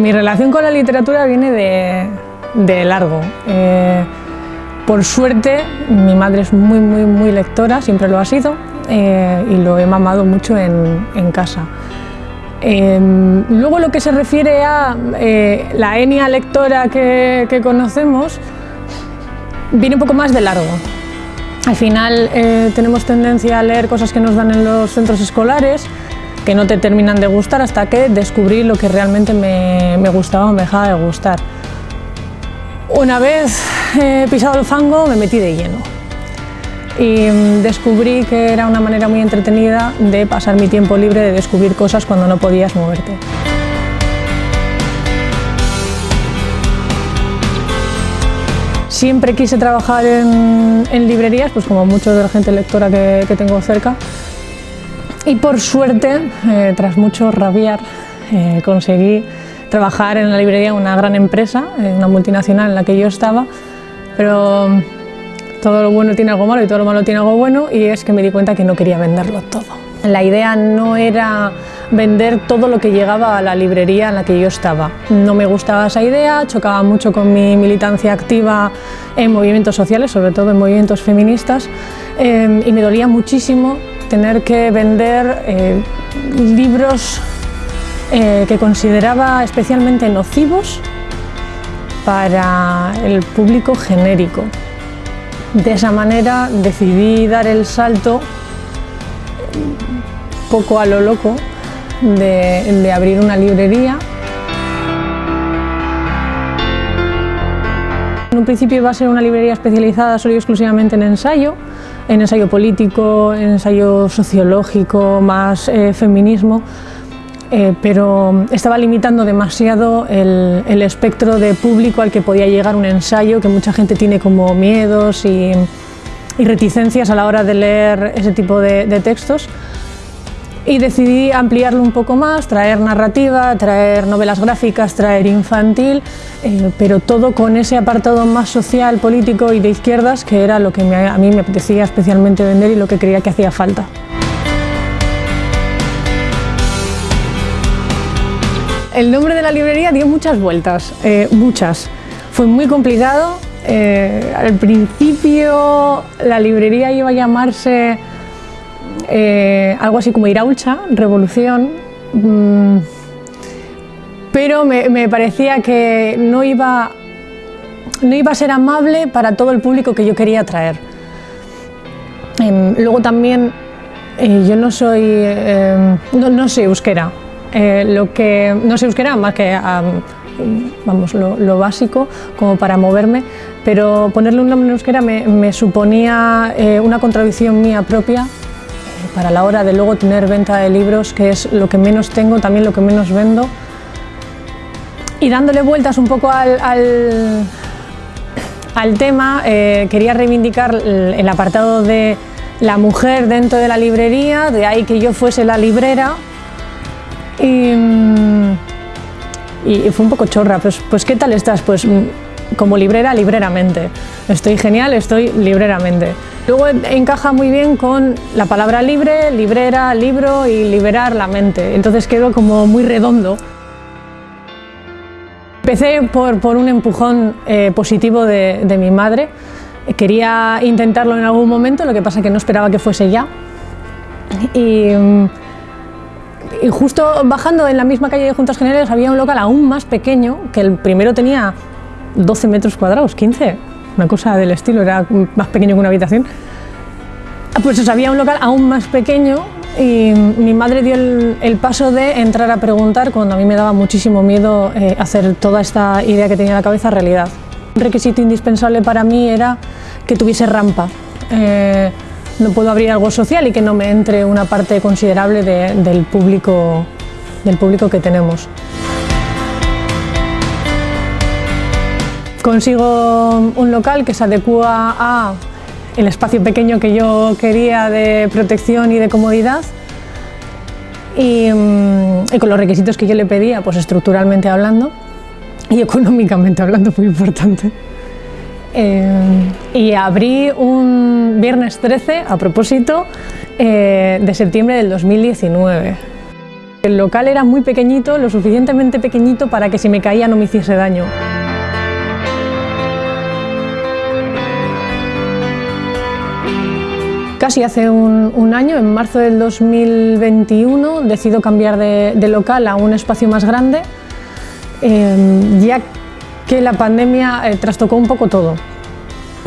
Mi relación con la literatura viene de, largo. Eh, por suerte, mi madre es muy, muy, muy lectora, siempre lo ha sido, eh, y lo he mamado mucho en, casa. Em, luego lo que se refiere a eh, la enia lectora que, que, conocemos, viene un poco más de largo. Al final tenemos tendencia a leer cosas que nos dan en los centros escolares, que no te terminan de gustar hasta que descubrí lo que realmente me, me gustaba o me dejaba de gustar. Una vez eh, pisado el fango me metí de lleno y mm, descubrí que era una manera muy entretenida de pasar mi tiempo libre, de descubrir cosas cuando no podías moverte. Siempre quise trabajar en, librerías, pues como muchos de la gente lectora que tengo cerca, y por suerte, eh, tras mucho rabiar, eh, conseguí trabajar en la librería de una gran empresa, en una multinacional en la que yo estaba, pero todo lo bueno tiene algo malo y todo lo malo tiene algo bueno y es que me di cuenta que no quería venderlo todo. La idea no era vender todo lo que llegaba a la librería en la que yo estaba. No me gustaba esa idea, chocaba mucho con mi militancia activa en movimientos sociales, sobre todo en movimientos feministas, eh, y me dolía muchísimo tener que vender eh, libros eh, que consideraba especialmente nocivos para el público genérico. De esa manera decidí dar el salto poco a lo loco de, de abrir una librería En un principio iba a ser una librería especializada solo y exclusivamente en ensayo, en ensayo político, en ensayo sociológico, más eh, feminismo, eh, pero estaba limitando demasiado el, espectro de público al que podía llegar un ensayo, que mucha gente tiene como miedos y, reticencias a la hora de leer ese tipo de, de textos y decidí ampliarlo un poco más, traer narrativa, traer novelas gráficas, traer infantil, eh, pero todo con ese apartado más social, político y de izquierdas que era lo que a mí me apetecía especialmente vender y lo que creía que hacía falta. El nombre de la librería dio muchas vueltas, eh, muchas. Fue muy complicado. Eh, al principio la librería iba a llamarse eh, algo así como Iraulcha, Revolución, mm, pero me, parecía que no iba, no iba a ser amable para todo el público que yo quería atraer. Em, luego también eh, yo no soy, em, no, sé euskera, eh, lo que, no sé euskera más que vamos, lo, básico como para moverme, pero ponerle un nombre en euskera me suponía una contradicción mía propia para la hora de luego tener venta de libros, que es lo que menos tengo, también lo que menos vendo. Y dándole vueltas un poco al, al, tema, eh, quería reivindicar el, apartado de la mujer dentro de la librería, de ahí que yo fuese la librera. Y, y fue un poco chorra, pues, pues ¿qué tal estás? Pues como librera, libreramente. Estoy genial, estoy libreramente. Luego encaja muy bien con la palabra libre, librera, libro y liberar la mente. Entonces quedó como muy redondo. Empecé por, un empujón eh, positivo de, mi madre. Quería intentarlo en algún momento, lo que pasa que no esperaba que fuese ya. Y, y justo bajando en la misma calle de Juntas Generales había un local aún más pequeño, que el primero tenía 12 metros cuadrados, 15, una cosa del estilo, era más pequeño que una habitación. Pues había un local aún más pequeño y mi madre dio el, paso de entrar a preguntar cuando a mí me daba muchísimo miedo eh, hacer toda esta idea que tenía en la cabeza realidad. Un requisito indispensable para mí era que tuviese rampa. Eh, no puedo abrir algo social y que no me entre una parte considerable del, público, del público que tenemos. Consigo un local que se adecua a el espacio pequeño que yo quería de protección y de comodidad y, mm, con los requisitos que yo le pedía, pues estructuralmente hablando y económicamente hablando, muy importante. Eh, y abrí un viernes 13, a propósito, eh, de septiembre del 2019. El local era muy pequeñito, lo suficientemente pequeñito para que si me caía no me hiciese daño. Casi hace un, año, en marzo del 2021, decido cambiar de, local a un espacio más grande, em, ya que la pandemia eh, trastocó un poco todo.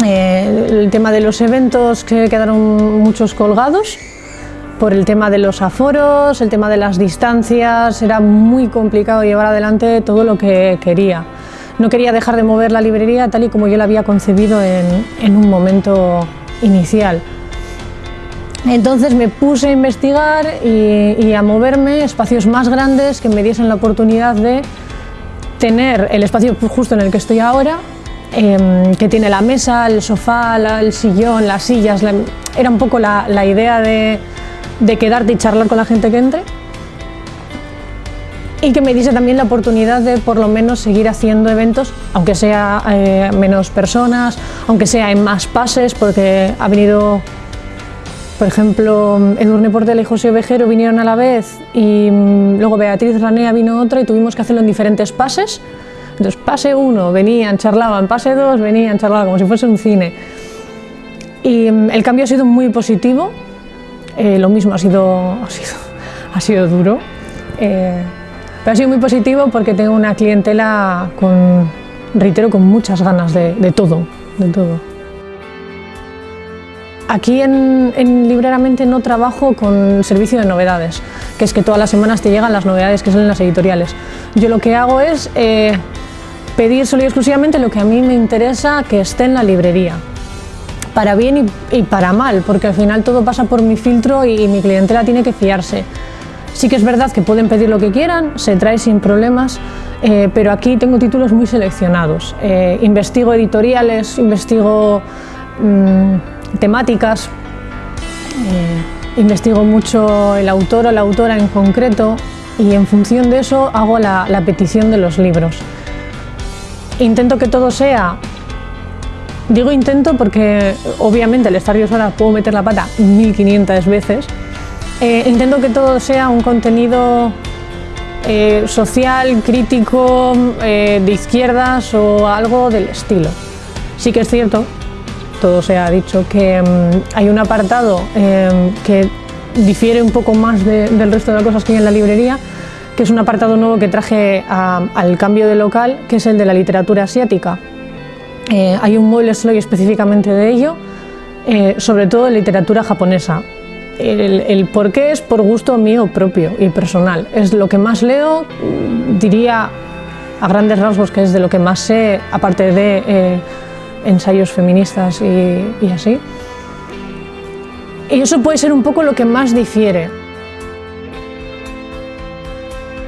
Eh, el tema de los eventos que quedaron muchos colgados, por el tema de los aforos, el tema de las distancias, era muy complicado llevar adelante todo lo que quería. No quería dejar de mover la librería tal y como yo la había concebido en un momento inicial. Entonces me puse a investigar y, a moverme espacios más grandes que me diesen la oportunidad de tener el espacio justo en el que estoy ahora, em, que tiene la mesa, el sofá, el sillón, las sillas. era un poco la, idea de, quedarte y charlar con la gente que entre. Y que me diese también la oportunidad de por lo menos seguir haciendo eventos, aunque sea eh, menos personas, aunque sea en más pases, porque ha venido por ejemplo, Edurne Portela y José Ovejero vinieron a la vez y mm, luego Beatriz Ranea vino otra y tuvimos que hacerlo en diferentes pases. Entonces, pase uno, venían, charlaban, pase dos, venían, charlaban, como si fuese un cine. Y mm, el cambio ha sido muy positivo, eh, lo mismo ha sido, ha sido, ha sido duro, eh, pero ha sido muy positivo porque tengo una clientela con, reitero, con muchas ganas de, todo, de todo. Aquí en, Libreramente no trabajo con servicio de novedades, que es que todas las semanas te llegan las novedades que salen en las editoriales. Yo lo que hago es eh, pedir solo y exclusivamente lo que a mí me interesa que esté en la librería, para bien y, para mal, porque al final todo pasa por mi filtro y, mi clientela tiene que fiarse. Sí que es verdad que pueden pedir lo que quieran, se trae sin problemas, eh, pero aquí tengo títulos muy seleccionados. Eh, investigo editoriales, investigo... Mm, temáticas, eh, investigo mucho el autor o la autora en concreto y en función de eso hago la, petición de los libros. Intento que todo sea Digo intento porque obviamente al estar yo sola puedo meter la pata 1500 veces. Eh, intento que todo sea un contenido eh, social, crítico, de izquierdas o algo del estilo. Sí que es cierto todo se ha dicho, que mm, hay un apartado em, que difiere un poco más del resto de las cosas que hay en la librería, que es un apartado nuevo que traje al cambio de local, que es el de la literatura asiática. Eh, hay un mueble solo específicamente de ello, eh, sobre todo en literatura japonesa. El, el por qué es por gusto mío propio y personal. Es lo que más leo, diría a grandes rasgos que es de lo que más sé, aparte de eh, ensayos feministas y, así. Y eso puede ser un poco lo que más difiere.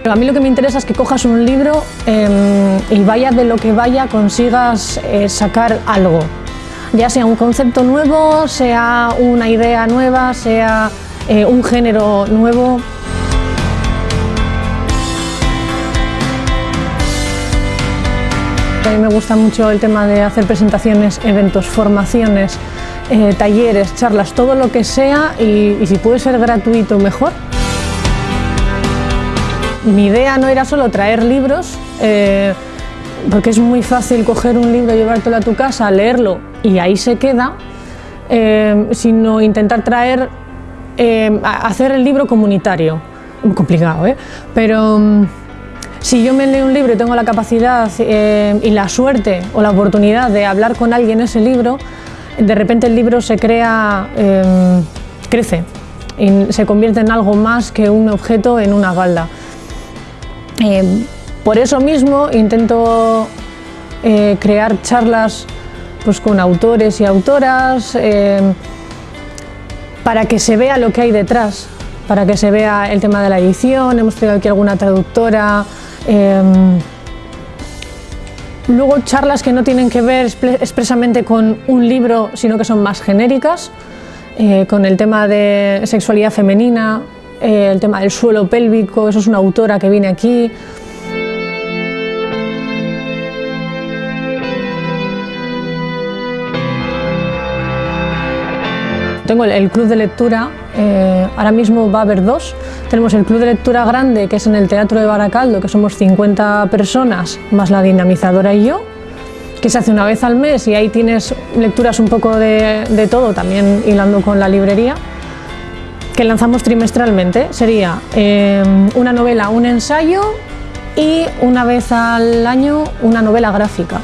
A mí lo que me interesa es que cojas un libro em, y vaya de lo que vaya consigas eh, sacar algo. Ya sea un concepto nuevo, sea una idea nueva, sea eh, un género nuevo. A mí me gusta mucho el tema de hacer presentaciones, eventos, formaciones, eh, talleres, charlas, todo lo que sea y, si puede ser gratuito mejor. Mi idea no era solo traer libros, eh, porque es muy fácil coger un libro, llevártelo a tu casa, leerlo y ahí se queda, eh, sino intentar traer, hacer el libro comunitario. Muy complicado, ¿eh? Pero mm, si yo me leo un libro y tengo la capacidad eh, y la suerte o la oportunidad de hablar con alguien ese libro, de repente el libro se crea, em, crece y se convierte en algo más que un objeto en una balda. Em, por eso mismo intento eh, crear charlas pues, con autores y autoras em, para que se vea lo que hay detrás, para que se vea el tema de la edición, hemos tenido aquí alguna traductora, Em, luego charlas que no tienen que ver expresamente con un libro, sino que son más genéricas, eh, con el tema de sexualidad femenina, eh, el tema del suelo pélvico, eso es una autora que viene aquí. Tengo el, club de lectura, eh, ahora mismo va a haber dos, Tenemos el club de lectura grande, que es en el Teatro de Baracaldo, que somos 50 personas, más la dinamizadora y yo, que se hace una vez al mes y ahí tienes lecturas un poco de, todo, también hilando con la librería, que lanzamos trimestralmente. Sería eh, una novela, un ensayo y una vez al año una novela gráfica.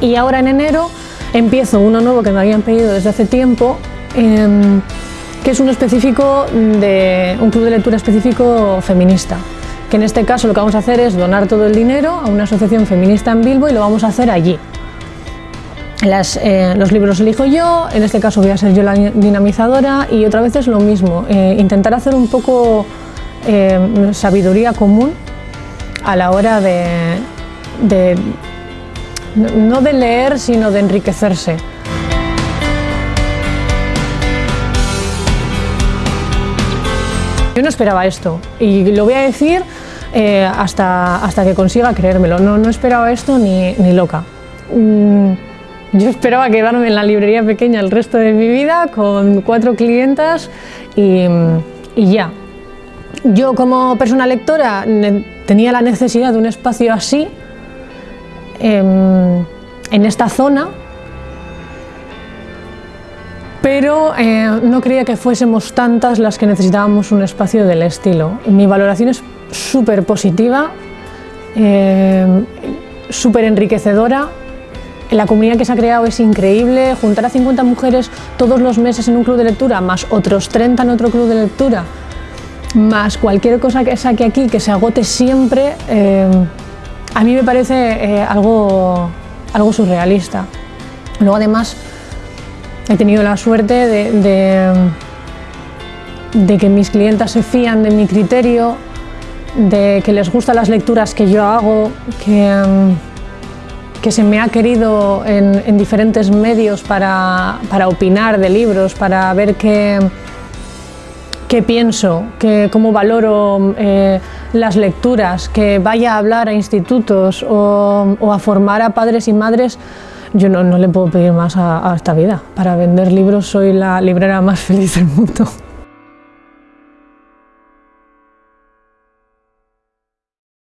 Y ahora en enero empiezo uno nuevo que me habían pedido desde hace tiempo, em, que es uno específico de un club de lectura específico feminista que en este caso lo que vamos a hacer es donar todo el dinero a una asociación feminista en Bilbo y lo vamos a hacer allí. Eh, los libros elijo yo, en este caso voy a ser yo la dinamizadora y otra vez es lo mismo, eh, intentar hacer un poco eh, sabiduría común a la hora de, no de leer, sino de enriquecerse. Yo no esperaba esto y lo voy a decir eh, hasta, hasta que consiga creérmelo. No, no esperaba esto ni, ni loca. Mm, yo esperaba quedarme en la librería pequeña el resto de mi vida con cuatro clientas y, y ya. Yo como persona lectora tenía la necesidad de un espacio así em, en esta zona pero eh, no creía que fuésemos tantas las que necesitábamos un espacio del estilo. Mi valoración es súper positiva, eh, súper enriquecedora. La comunidad que se ha creado es increíble, juntar a 50 mujeres todos los meses en un club de lectura, más otros 30 en otro club de lectura, más cualquier cosa que saque aquí, que se agote siempre, eh, a mí me parece algo, algo surrealista. Luego además He tenido la suerte de, de, que mis clientas se fían de mi criterio, de que les gustan las lecturas que yo hago, que, que se me ha querido en, diferentes medios para, para, opinar de libros, para ver qué, qué pienso, que, cómo valoro eh, las lecturas, que vaya a hablar a institutos o, a formar a padres y madres yo no, le puedo pedir más a esta vida. Para vender libros soy la librera más feliz del mundo.